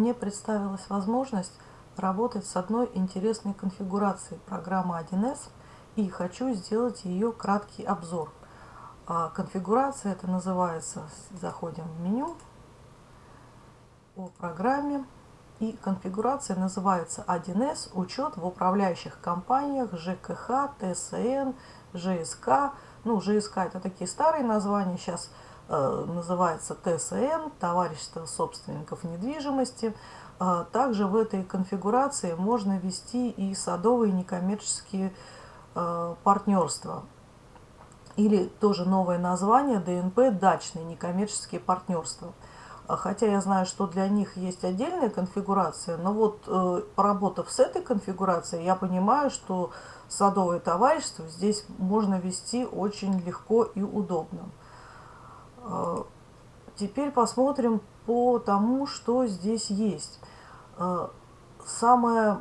Мне представилась возможность работать с одной интересной конфигурацией программы 1С и хочу сделать ее краткий обзор. А конфигурация это называется, заходим в меню о программе и конфигурация называется 1С учет в управляющих компаниях ЖКХ, ТСН, ЖСК. Ну, ЖСК это такие старые названия, сейчас называется ТСН, Товарищество собственников недвижимости. Э, также в этой конфигурации можно ввести и садовые некоммерческие э, партнерства. Или тоже новое название ДНП – дачные некоммерческие партнерства. Хотя я знаю, что для них есть отдельная конфигурация, но вот поработав с этой конфигурацией, я понимаю, что садовое товарищество здесь можно вести очень легко и удобно. А, теперь посмотрим по тому, что здесь есть. А, самое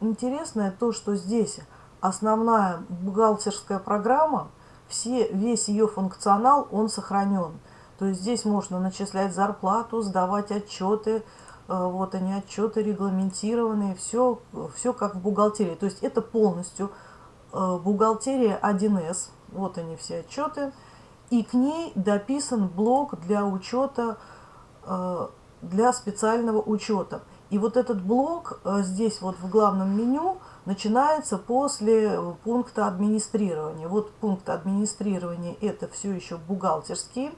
интересное то, что здесь основная бухгалтерская программа, все, весь ее функционал, он сохранен. То есть здесь можно начислять зарплату, сдавать отчеты, а, вот они отчеты регламентированные, все, все как в бухгалтерии. То есть это полностью бухгалтерия 1С, вот они все отчеты и к ней дописан блок для учета, э, для специального учета. И вот этот блок э, здесь вот в главном меню начинается после пункта администрирования. Вот пункт администрирования это все еще бухгалтерские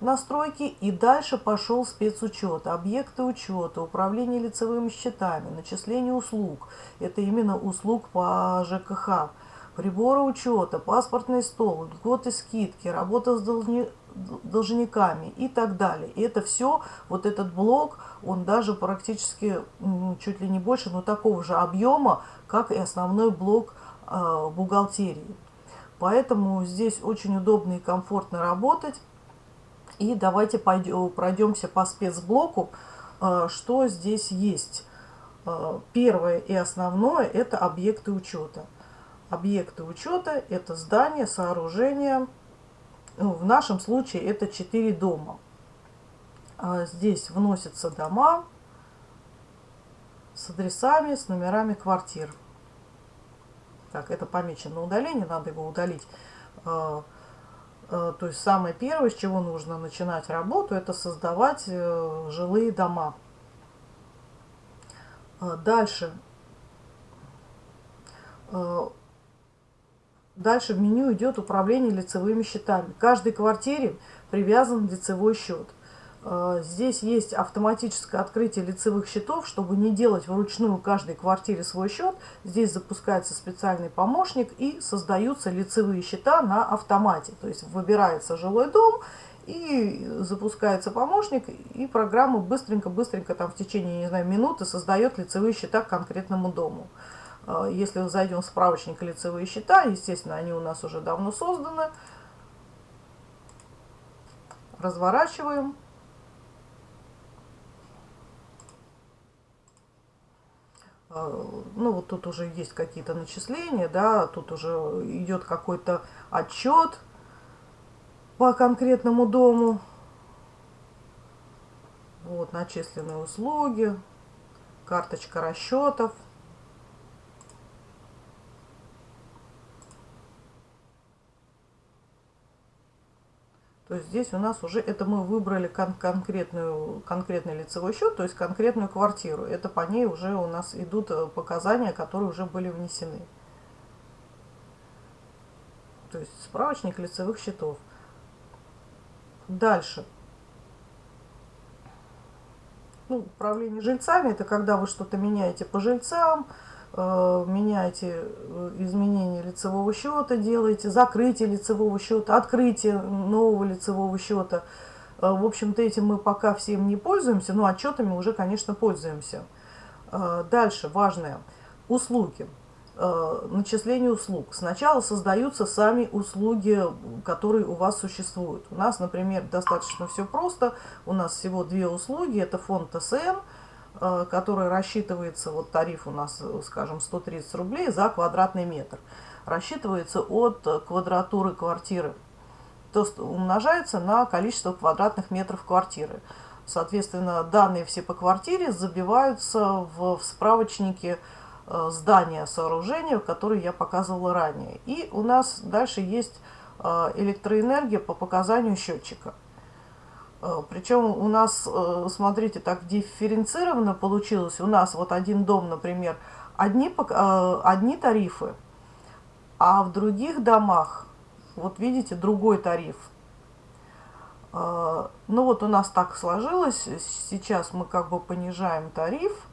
настройки. И дальше пошел спецучет, объекты учета, управление лицевыми счетами, начисление услуг. Это именно услуг по ЖКХ приборы учета, паспортный стол, льготы, скидки, работа с должни, должниками и так далее. И это все, вот этот блок, он даже практически чуть ли не больше, но такого же объема, как и основной блок э, бухгалтерии. Поэтому здесь очень удобно и комфортно работать. И давайте пойдем, пройдемся по спецблоку, э, что здесь есть. Э, первое и основное – это объекты учета. Объекты учета – это здания, сооружения. Ну, в нашем случае это 4 дома. А здесь вносятся дома с адресами, с номерами квартир. Так, это помечено удаление, надо его удалить. А, а, то есть самое первое, с чего нужно начинать работу, это создавать э, жилые дома. Дальше Дальше в меню идет управление лицевыми счетами. К каждой квартире привязан лицевой счет. А, здесь есть автоматическое открытие лицевых счетов, чтобы не делать вручную каждой квартире свой счет. Здесь запускается специальный помощник и создаются лицевые счета на автомате. То есть выбирается жилой дом и запускается помощник, и программа быстренько-быстренько там в течение, не знаю, минуты создает лицевые счета к конкретному дому. А, если зайдем в справочник лицевые счета, естественно, они у нас уже давно созданы. Разворачиваем. А, ну, вот тут уже есть какие-то начисления, да, тут уже идет какой-то отчет по конкретному дому. Вот, начисленные услуги, карточка расчетов. То есть здесь у нас уже, это мы выбрали кон конкретную, конкретный лицевой счет, то есть конкретную квартиру. Это по ней уже у нас идут э, показания, которые уже были внесены. То есть справочник лицевых счетов. Дальше. Ну, управление жильцами, это когда вы что-то меняете по жильцам, меняете э, изменение лицевого счета, делаете закрытие лицевого счета, открытие нового лицевого счета. Э, в общем-то, этим мы пока всем не пользуемся, но отчетами уже, конечно, пользуемся. Дальше, важное, услуги, начисление услуг. Сначала создаются сами услуги, которые у вас существуют. У нас, например, достаточно все просто. У нас всего две услуги, это фонд Э, который рассчитывается, вот тариф у нас, скажем, 130 рублей за квадратный метр, рассчитывается от квадратуры квартиры, то есть умножается на количество квадратных метров квартиры. Соответственно, данные все по квартире забиваются в, в справочнике э, здания, сооружения, которые я показывала ранее. И у нас дальше есть э, электроэнергия по показанию счетчика. Э, Причем у нас, э, смотрите, так дифференцированно получилось. У нас вот один дом, например, одни, э, одни тарифы, а в других домах, вот видите, другой тариф. Ну вот у нас так сложилось, сейчас мы как бы понижаем тариф,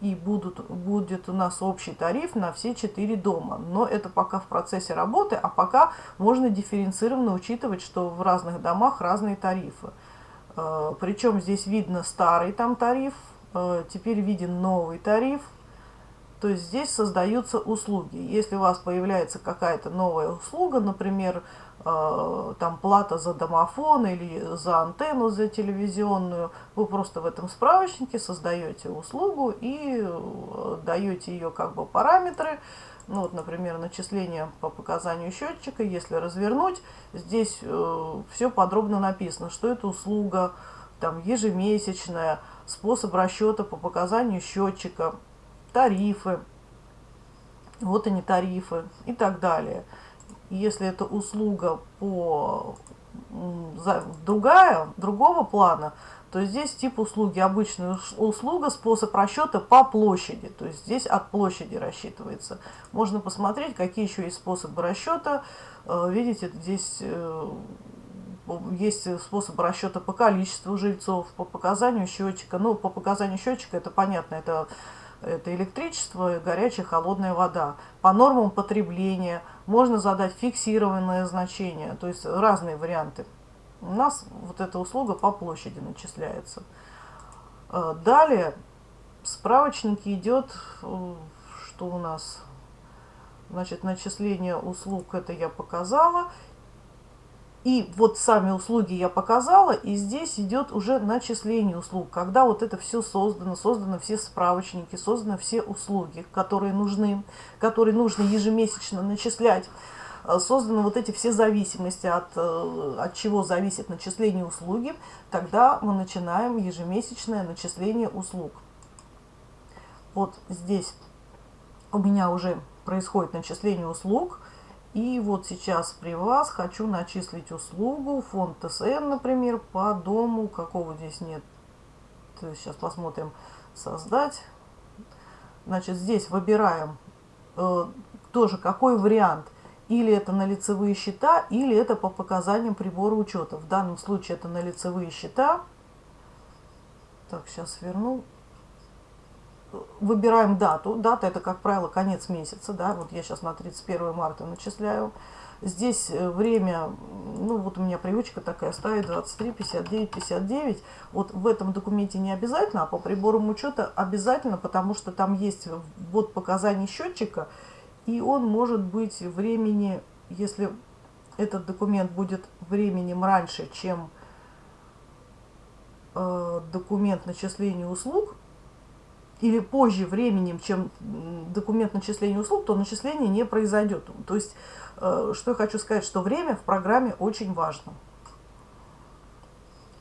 и будут, будет у нас общий тариф на все четыре дома. Но это пока в процессе работы, а пока можно дифференцированно учитывать, что в разных домах разные тарифы. Э, Причем здесь видно старый там тариф, э, теперь виден новый тариф. То есть здесь создаются услуги. Если у вас появляется какая-то новая услуга, например, э, там плата за домофон или за антенну, за телевизионную, вы просто в этом справочнике создаете услугу и даете ее как бы параметры, ну вот, например, начисление по показанию счетчика, если развернуть, здесь э, все подробно написано, что это услуга там, ежемесячная, способ расчета по показанию счетчика, тарифы, вот они тарифы и так далее. Если это услуга по другая, другого плана, то здесь тип услуги, обычная услуга, способ расчета по площади. То есть здесь от площади рассчитывается. Можно посмотреть, какие еще есть способы расчета. Э, видите, здесь э, есть способ расчета по количеству жильцов, по показанию счетчика. Ну, по показанию счетчика это понятно, это, это электричество, горячая, холодная вода. По нормам потребления можно задать фиксированное значение, то есть разные варианты у нас вот эта услуга по площади начисляется. Э, далее в справочнике идет, э, что у нас, значит, начисление услуг, это я показала. И вот сами услуги я показала, и здесь идет уже начисление услуг, когда вот это все создано, созданы все справочники, созданы все услуги, которые нужны, которые нужно ежемесячно начислять Э, созданы вот эти все зависимости, от, э, от чего зависит начисление услуги, тогда мы начинаем ежемесячное начисление услуг. Вот здесь у меня уже происходит начисление услуг. И вот сейчас при вас хочу начислить услугу, фонд ТСН, например, по дому, какого здесь нет. Сейчас посмотрим, создать. Значит, здесь выбираем э, тоже какой вариант – или это на лицевые счета, или это по показаниям прибора учета. В данном случае это на лицевые счета. Так, сейчас верну. Выбираем дату. Дата это, как правило, конец месяца. Да? Вот я сейчас на 31 марта начисляю. Здесь э, время, ну вот у меня привычка такая, ставить 23, 59, 59. Вот в этом документе не обязательно, а по приборам учета обязательно, потому что там есть вот показания счетчика, и он может быть времени, если этот документ будет временем раньше, чем э, документ начисления услуг, или позже временем, чем документ начисления услуг, то начисление не произойдет. То есть, э, что я хочу сказать, что время в программе очень важно.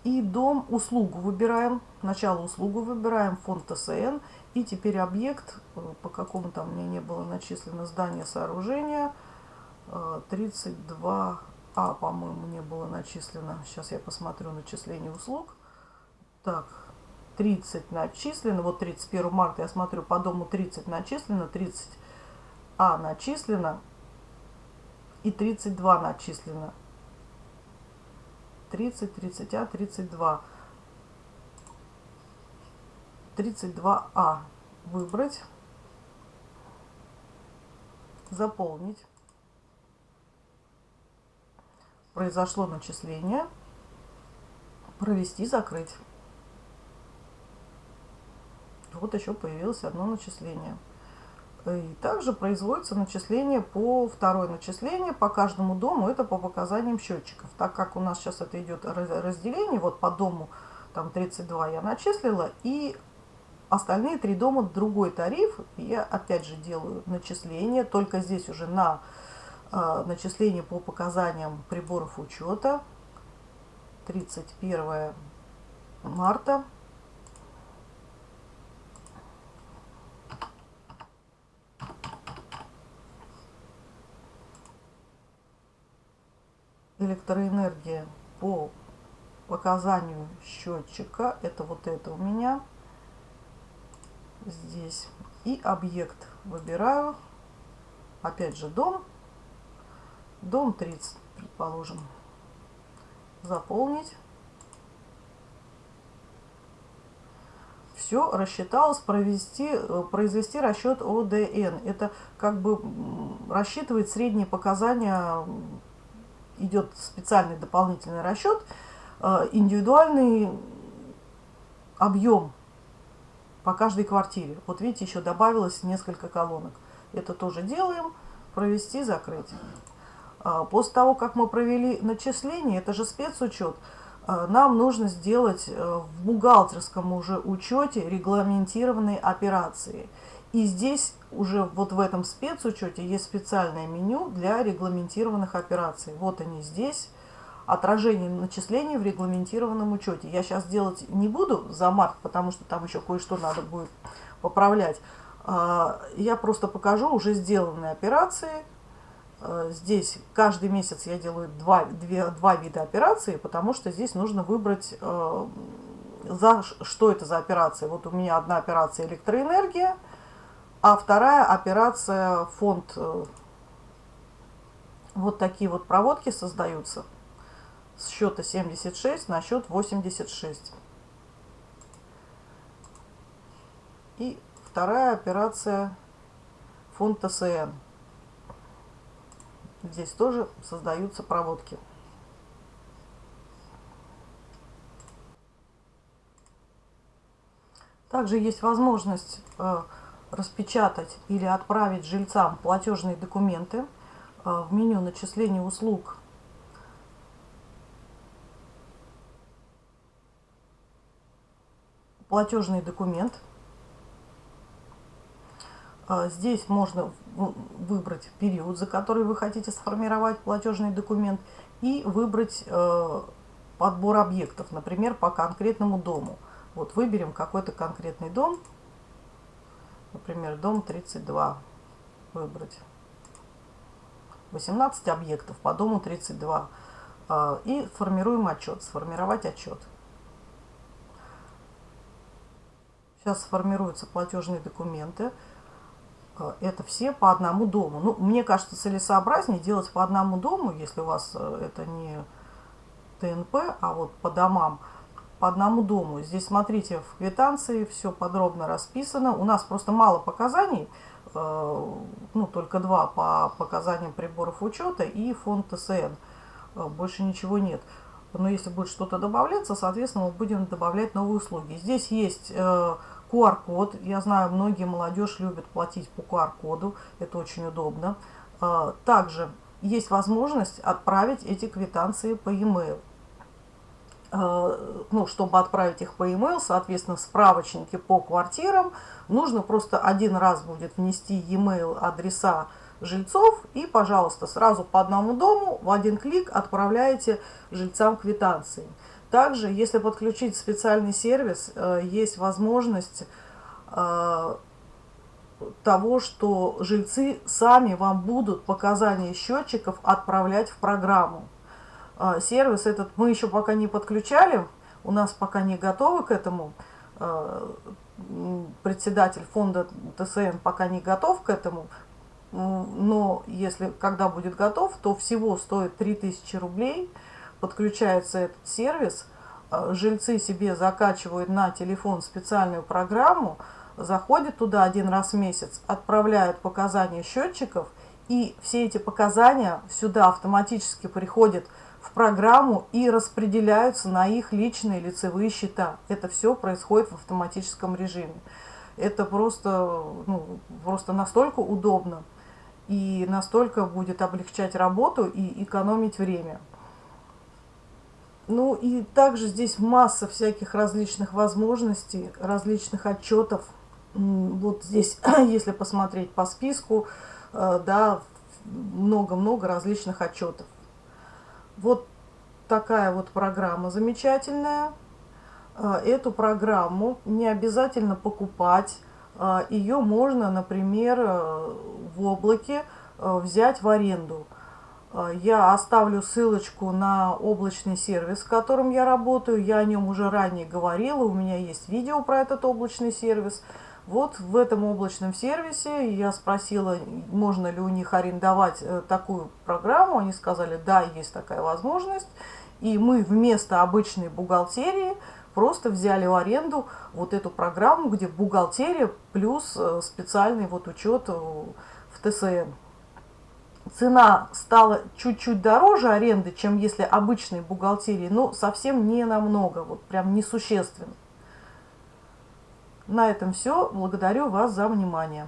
И дом, услугу выбираем, начало услугу выбираем, фонд ТСН – и теперь объект, э, по какому там мне не было начислено здание сооружения, 32А, э, по-моему, не было начислено. Сейчас я посмотрю начисление услуг. Так, 30 начислено. Вот 31 марта я смотрю, по дому 30 начислено, 30А начислено и 32 начислено. 30, 30А, 32. 32А выбрать, заполнить. Произошло начисление. Провести, закрыть. Вот еще появилось одно начисление. И также производится начисление по второе начисление по каждому дому. Это по показаниям счетчиков. Так как у нас сейчас это идет разделение, вот по дому там 32 я начислила, и Остальные три дома другой тариф. Я опять же делаю начисление, только здесь уже на э, начисление по показаниям приборов учета. 31 марта. Электроэнергия по показанию счетчика. Это вот это у меня здесь. И объект выбираю. Опять же дом. Дом 30, предположим. Заполнить. Все рассчиталось, провести, э, произвести расчет ОДН. Это как бы рассчитывает средние показания, идет специальный дополнительный расчет, э, индивидуальный объем по каждой квартире. Вот видите, еще добавилось несколько колонок. Это тоже делаем. Провести, закрыть. А, после того, как мы провели начисление, это же спецучет, нам нужно сделать э, в бухгалтерском уже учете регламентированные операции. И здесь уже вот в этом спецучете есть специальное меню для регламентированных операций. Вот они здесь отражение начислений в регламентированном учете. Я сейчас делать не буду за март, потому что там еще кое-что надо будет поправлять. А, я просто покажу уже сделанные операции. А, здесь каждый месяц я делаю два, две, два вида операций, потому что здесь нужно выбрать, а, за, что это за операция. Вот у меня одна операция электроэнергия, а вторая операция фонд. Э, вот такие вот проводки создаются с счета 76 на счет 86. И вторая операция фонд ТСН. Здесь тоже создаются проводки. Также есть возможность э, распечатать или отправить жильцам платежные документы. Э, в меню начисления услуг платежный документ. А, здесь можно выбрать период, за который вы хотите сформировать платежный документ, и выбрать э, подбор объектов, например, по конкретному дому. Вот выберем какой-то конкретный дом, например, дом 32, выбрать 18 объектов по дому 32 а, и формируем отчет, сформировать отчет. Сейчас сформируются платежные документы. Э, это все по одному дому. Ну, мне кажется, целесообразнее делать по одному дому, если у вас э, это не ТНП, а вот по домам, по одному дому. Здесь, смотрите, в квитанции все подробно расписано. У нас просто мало показаний, э, ну, только два по показаниям приборов учета и фонд ТСН. Больше ничего нет. Но если будет что-то добавляться, соответственно, мы будем добавлять новые услуги. Здесь есть QR-код. Я знаю, многие молодежь любят платить по QR-коду. Это очень удобно. А, также есть возможность отправить эти квитанции по e-mail. А, ну, чтобы отправить их по e-mail, соответственно, справочники по квартирам, нужно просто один раз будет внести e-mail адреса жильцов и, пожалуйста, сразу по одному дому в один клик отправляете жильцам квитанции. Также, если подключить специальный сервис, э, есть возможность э, того, что жильцы сами вам будут показания счетчиков отправлять в программу. Э, сервис этот мы еще пока не подключали, у нас пока не готовы к этому. Председатель фонда ТСН пока не готов к этому, но если когда будет готов, то всего стоит 3000 рублей – подключается этот сервис, э, жильцы себе закачивают на телефон специальную программу, заходят туда один раз в месяц, отправляют показания счетчиков, и все эти показания сюда автоматически приходят в программу и распределяются на их личные лицевые счета. Это все происходит в автоматическом режиме. Это просто, ну, просто настолько удобно и настолько будет облегчать работу и экономить время. Ну и также здесь масса всяких различных возможностей, различных отчетов. Вот здесь, если посмотреть по списку, э, да, много-много различных отчетов. Вот такая вот программа замечательная. эту программу не обязательно покупать. Ее можно, например, в облаке взять в аренду. Я оставлю ссылочку на облачный сервис, с которым я работаю. Я о нем уже ранее говорила, у меня есть видео про этот облачный сервис. Вот в этом облачном сервисе я спросила, можно ли у них арендовать э, такую программу. Они сказали, да, есть такая возможность. И мы вместо обычной бухгалтерии просто взяли в аренду вот эту программу, где бухгалтерия плюс э, специальный вот учет э, в ТСН. Цена стала чуть-чуть дороже аренды, чем если обычной бухгалтерии, но совсем не намного, вот прям несущественно. На этом все. Благодарю вас за внимание.